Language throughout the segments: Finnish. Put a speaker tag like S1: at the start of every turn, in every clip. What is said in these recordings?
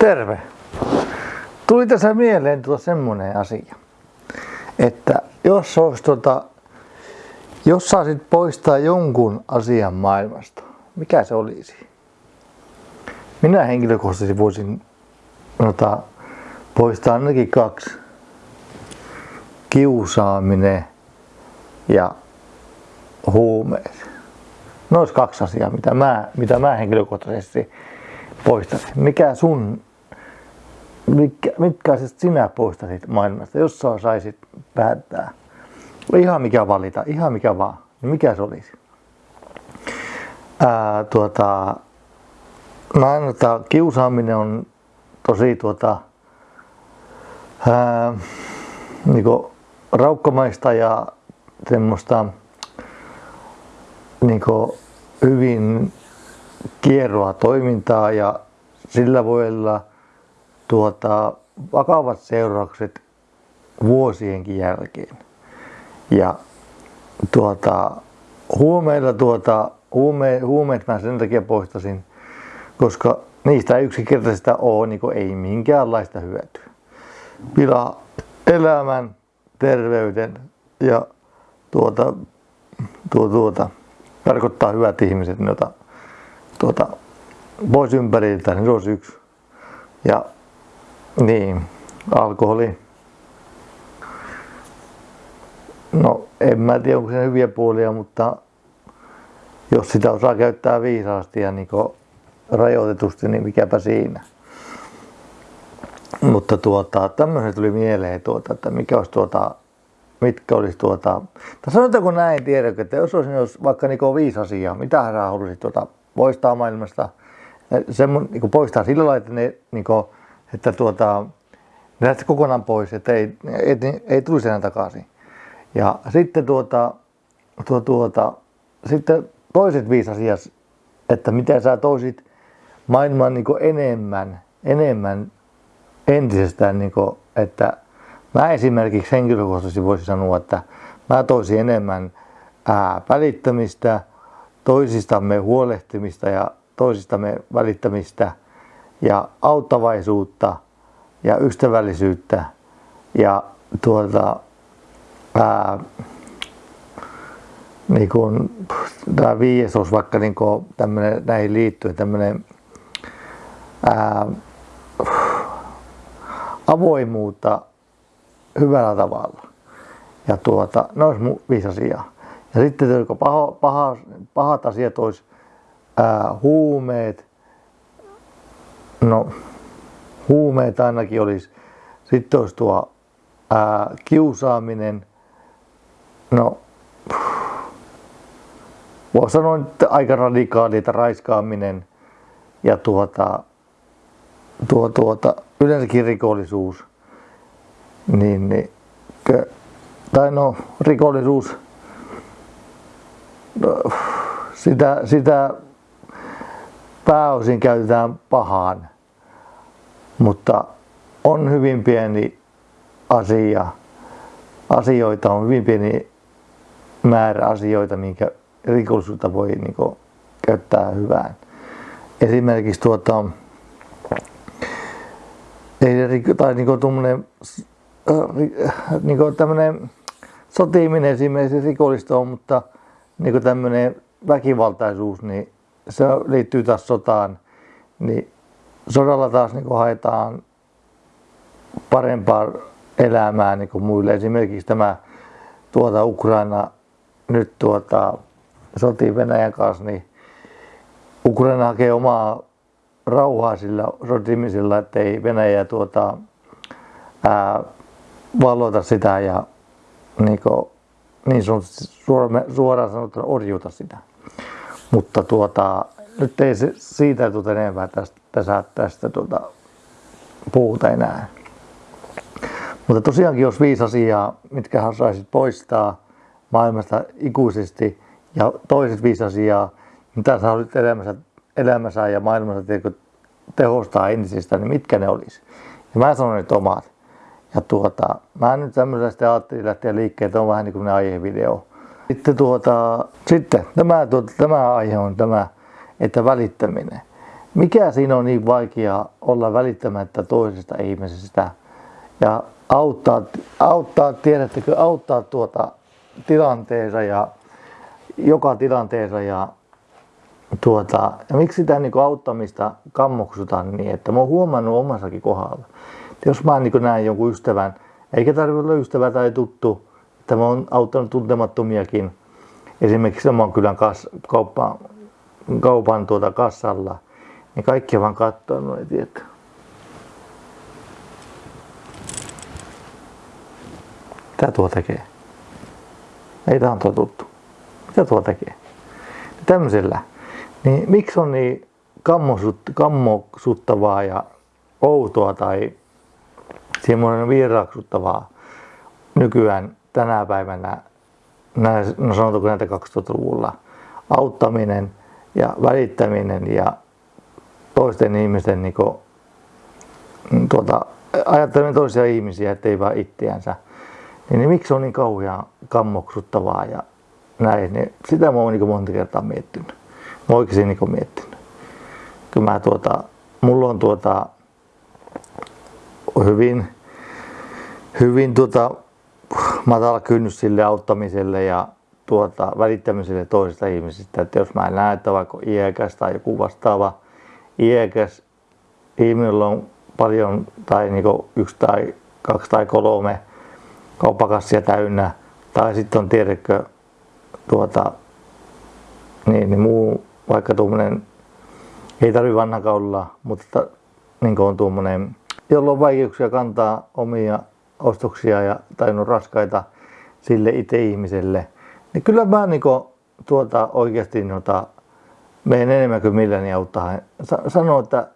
S1: Terve. Tuli tässä mieleen tuota semmoinen asia, että jos, olisi tuota, jos saisit poistaa jonkun asian maailmasta, mikä se olisi? Minä henkilökohtaisesti voisin nota, poistaa ainakin kaksi. Kiusaaminen ja huumeet. Ne olisi kaksi asiaa, mitä mä, mitä mä henkilökohtaisesti poistaisin. Mikä sun mitkä, mitkä asiat sinä poistasit maailmasta, jos sä saisit päättää? Ihan mikä valita, ihan mikä vaan. Niin mikä se olisi? Ää, tuota, mä en, että kiusaaminen on tosi tuota, ää, niinku, raukkamaista ja semmoista niinku, hyvin kierroa toimintaa ja sillä voi olla tuota, vakavat seuraukset vuosienkin jälkeen. Ja tuota, huumeilla tuota, huume, huumeet mä sen takia poistasin, koska niistä ei yksinkertaisesti ole niin ei minkäänlaista hyötyä. Pilaa elämän, terveyden ja tuota, tuota, tuota, tarkoittaa hyvät ihmiset, joita tuota, pois ympäriltä, niin se olisi yksi. Ja niin, alkoholi. No, en mä tiedä, onko se hyviä puolia, mutta jos sitä osaa käyttää viisaasti ja niin rajoitetusti, niin mikäpä siinä. Mutta tuota, tämmöinen tuli mieleen, tuota, että mikä olisi tuota, mitkä olisi tuota, tai sanotaanko näin, tiedätkö, että jos olisi jos vaikka niin viisi asiaa, mitä sä haluaisit tuota, poistaa maailmasta, semmo, niin poistaa sillä lailla, että ne niin kuin, että tuota, ne lähti kokonaan pois, että ei, ei, ei tulisi enää takaisin. Ja sitten tuota, tuota, tuota, sitten toiset viisi asiat, että miten sä toisit maailman niin enemmän, enemmän entisestään, niin kuin, että mä esimerkiksi henkilökohtaisesti voisin sanoa, että mä toisin enemmän ää, välittämistä, toisistamme huolehtimista ja toisistamme välittämistä – ja auttavaisuutta ja ystävällisyyttä ja tuota, ää, niin kuin, tämä viides olisi vaikka niin kuin tämmönen, näihin liittyen tämmöinen avoimuutta hyvällä tavalla. Ja tuota, ne olisi mun viisi asiaa. Ja sitten paha, paha, pahat asiat olisi ää, huumeet, No, huumeet ainakin olisi. Sitten olisi tuo ää, kiusaaminen. No, voi sanoa että aika radikaali, että raiskaaminen ja tuota, tuo, tuota, yleensäkin rikollisuus. Niin, niin, tai no, rikollisuus, no, sitä, sitä pääosin käytetään pahaan, mutta on hyvin pieni asia, asioita on hyvin pieni määrä asioita, minkä rikollisuutta voi niin kuin, käyttää hyvään. Esimerkiksi tuota, ei, tai niin kuin, tuommoinen, niin kuin tämmöinen sotiminen esimerkiksi rikollista on, mutta niin kuin tämmöinen väkivaltaisuus, niin se liittyy taas sotaan, niin sodalla taas niin haetaan parempaa elämää niin kuin muille. Esimerkiksi tämä tuota Ukraina nyt tuota, sotii Venäjän kanssa, niin Ukraina hakee omaa rauhaa sillä sotimisella, ettei Venäjä tuota, ää, valota sitä ja niin, kuin, niin suoraan sanottuna orjuuta sitä. Mutta tuota, nyt ei se, siitä tuota enempää tästä, tästä, tästä tuota, puhuta enää. Mutta tosiaankin jos viisi asiaa, mitkä saisit poistaa maailmasta ikuisesti ja toiset viisi asiaa, mitä sä haluat elämässä, elämässä ja maailmassa tehostaa entisistä, niin mitkä ne olisi? Ja mä sanon nyt omat. Ja tuota, mä nyt tämmöisestä ajattelin lähteä liikkeelle, että on vähän niin kuin ne aihevideo. Sitten, tuota, sitten tämä, tuota, tämä aihe on tämä, että välittäminen. mikä siinä on niin vaikea olla välittämättä toisesta ihmisestä ja auttaa, auttaa tiedättekö, auttaa tuota tilanteessa ja joka tilanteessa ja tuota, ja miksi sitä niin auttamista kammoksutaan niin, että mä oon huomannut omassakin kohdalla. Jos mä niin näen jonkun ystävän, eikä tarvitse olla ystävä tai tuttu, että mä oon auttanut tuntemattomiakin, esimerkiksi oman kylän kas, kaupan, kaupan tuota kassalla, niin kaikki vaan katsoo noin, tietää. Mitä tuo tekee? Ei tämä on tuo tuttu. Mitä tuo tekee? Tämmöisellä. Niin miksi on niin kammosuttavaa ja outoa tai semmoinen vieraaksuttavaa nykyään tänä päivänä, no sanotaanko näitä 2000-luvulla, auttaminen ja välittäminen ja toisten ihmisten niin kuin, tuota, ajatteleminen toisia ihmisiä, ettei vaan itseänsä niin, niin miksi on niin kauhean kammoksuttavaa ja näin, niin sitä mä oon niin monta kertaa miettinyt. Mä oikeasti niin miettinyt. Kyllä mä tuota, mulla on tuota, hyvin, hyvin tuota, matala kynnys sille auttamiselle ja tuota, välittämiselle toisista ihmisistä. Että jos mä näen, että vaikka iäkäs tai joku vastaava iäkäs ihminen on paljon tai niin yksi tai kaksi tai kolme kauppakassia täynnä. Tai sitten on tiedätkö tuota, niin, niin muu, vaikka tuommoinen, ei tarvi vanha olla, mutta niin on tuommoinen, jolla on vaikeuksia kantaa omia ostoksia ja tai on raskaita sille itse ihmiselle, niin kyllä mä niin kuin, tuota, oikeasti noita, menen enemmän kuin milläni auttaa. Sano, että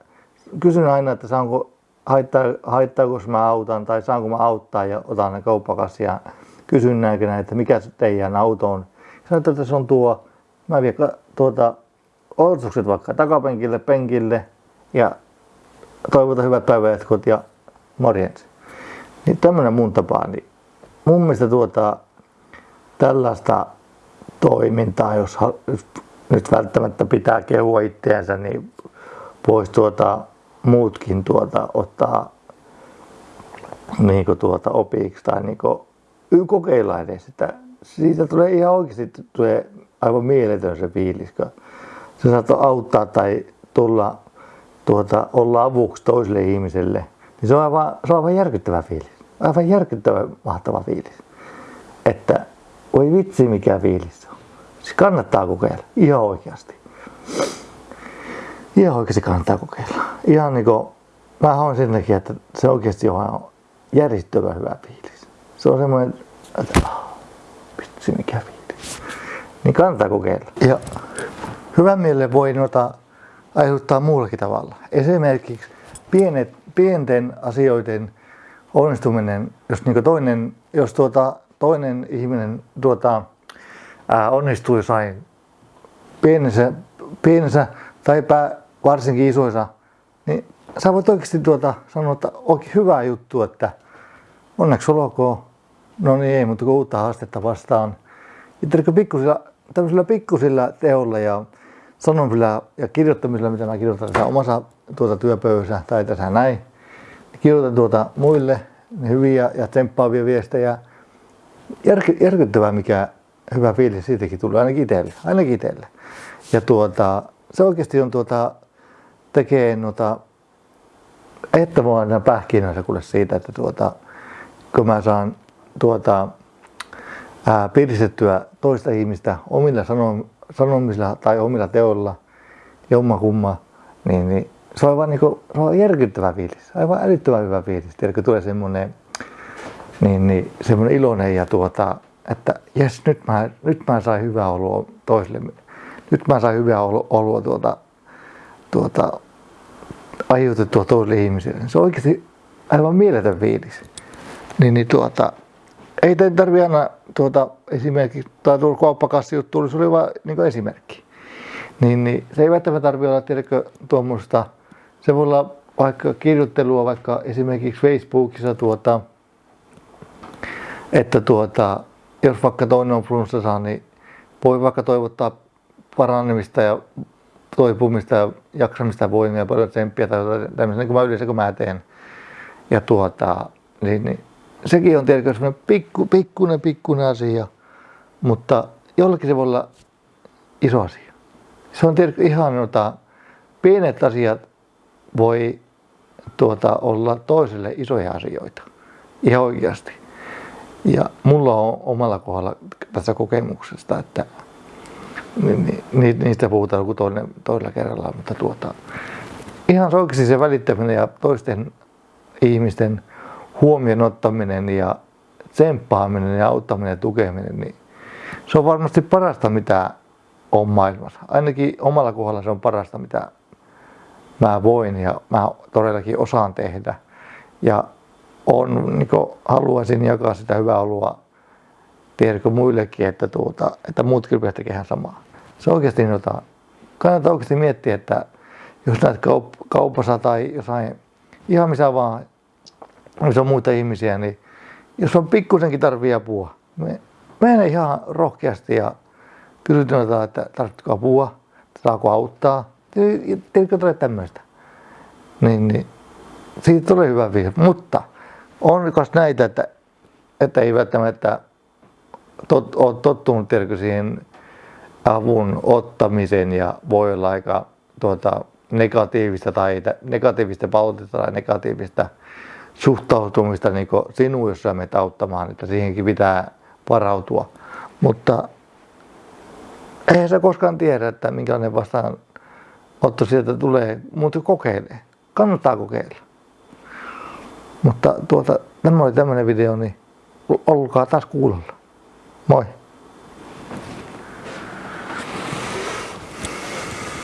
S1: kysyn aina, että saanko haittaa, haittaako mä autan tai saanko mä auttaa ja otan ne kauppakassi ja kysyn näin, että mikä teidän auto on. Sanoin, että se on tuo, mä vien tuota, odotukset vaikka takapenkille, penkille ja toivotan hyvät päiväjatkot ja morjens. Niin tämmöinen mun tapa, niin mun mielestä tuota, tällaista toimintaa, jos nyt välttämättä pitää kehua itseänsä, niin voisi tuota, muutkin tuota, ottaa niin tuota, opiksi tai niin kuin, kokeilla edes. Että siitä tulee ihan oikeasti tulee aivan mieletön se fiilis, kun se saattaa auttaa tai tulla tuota, olla avuksi toiselle ihmiselle. Niin se on aivan, se on aivan järkyttävä fiilis. Aivan järkyttävä mahtava fiilis. Että voi vitsi mikä fiilis on. Se kannattaa kokeilla. Ihan oikeasti ihan oikeasti kannattaa kokeilla. Ihan niin kuin, mä haluan sen takia, että se oikeasti on järjestöllä hyvä fiilis. Se on semmoinen, että oh, vitsi mikä fiilis. Niin kannattaa kokeilla. Ja hyvän mielen voi noita aiheuttaa muullakin tavalla. Esimerkiksi pienet, pienten asioiden onnistuminen, jos, niin toinen, jos tuota, toinen ihminen tuota, ää, onnistuu jossain pienessä, pienessä tai varsinkin isoissa, niin sä voit oikeasti tuota sanoa, että oikein hyvä juttu, että onneksi olkoon. No niin, ei, mutta kun uutta haastetta vastaan. Ja pikkusilla, tämmöisillä pikkusilla teolla ja sanomilla ja kirjoittamisilla, mitä mä kirjoitan tässä omassa tuota työpöydässä tai tässä näin, kirjoitan tuota muille hyviä ja tsemppaavia viestejä. Järky, järkyttävää, mikä hyvä fiilis siitäkin tulee, ainakin itselle. Ainakin itselle. Ja tuota, se oikeasti on tuota, tekee noita, että mä oon pähkinöissä kuule siitä, että tuota, kun mä saan tuota, ää, piristettyä toista ihmistä omilla sanom, sanomisilla tai omilla teoilla, jomma kumma, niin, niin se on vaan niinku, se on järkyttävä fiilis, aivan älyttömän hyvä fiilis. Tiedätkö, tulee semmoinen niin, niin, semmoinen iloinen ja tuota, että jes, nyt mä, nyt mä sain hyvää oloa toiselle. Nyt mä sain hyvää oloa tuota, tuota, aiheutettua toiselle ihmiselle. Se on oikeasti aivan mieletön fiilis. Niin, niin tuota, ei teidän tarvi aina tuota, esimerkiksi, tai tuolla kauppakassi juttu, se oli vain niin esimerkki. Niin, niin, se ei välttämättä tarvitse olla tiedätkö, tuommoista, se voi olla vaikka kirjoittelua vaikka esimerkiksi Facebookissa, tuota, että tuota, jos vaikka toinen on flunssa saa, niin voi vaikka toivottaa paranemista ja toipumista ja jaksamista voimia, paljon tsemppiä tai tämmöistä, niin kuin mä yleensä kun mä teen. Ja tuota, niin, niin sekin on tietenkin semmoinen pikku, pikkuinen, pikkuinen asia, mutta jollekin se voi olla iso asia. Se on tietenkin ihan noita, pienet asiat voi tuota, olla toiselle isoja asioita. Ihan oikeasti. Ja mulla on omalla kohdalla tässä kokemuksesta, että niistä puhutaan kuin toinen, toisella kerralla, mutta tuota, ihan oikeasti se välittäminen ja toisten ihmisten huomioon ottaminen ja tsemppaaminen ja auttaminen ja tukeminen, niin se on varmasti parasta, mitä on maailmassa. Ainakin omalla kohdalla se on parasta, mitä mä voin ja mä todellakin osaan tehdä. Ja on, niin haluaisin jakaa sitä hyvää oloa tiedätkö muillekin, että, tuota, että muutkin rupeavat tekemään samaa. Se oikeasti jota, kannattaa oikeasti miettiä, että jos näet kaup- kaupassa tai jossain, ihan missä vaan, missä on muita ihmisiä, niin jos on pikkusenkin tarvii apua, me, mene ihan rohkeasti ja kysytään, että tarvitsetko apua, saako auttaa, tiedätkö tulee tämmöistä. Niin, niin, siitä tulee hyvä viisi. Mutta on myös näitä, että, että ei välttämättä tot, ole tottunut tiedätkö, siihen avun ottamisen ja voi olla aika tuota, negatiivista tai negatiivista palautetta tai negatiivista suhtautumista niin sinuun, jos menet auttamaan, että siihenkin pitää varautua. Mutta eihän sä koskaan tiedä, että minkälainen vastaanotto sieltä tulee, mutta kokeilee. Kannattaa kokeilla. Mutta tuota, tämä oli tämmöinen video, niin olkaa taas kuulolla. Moi!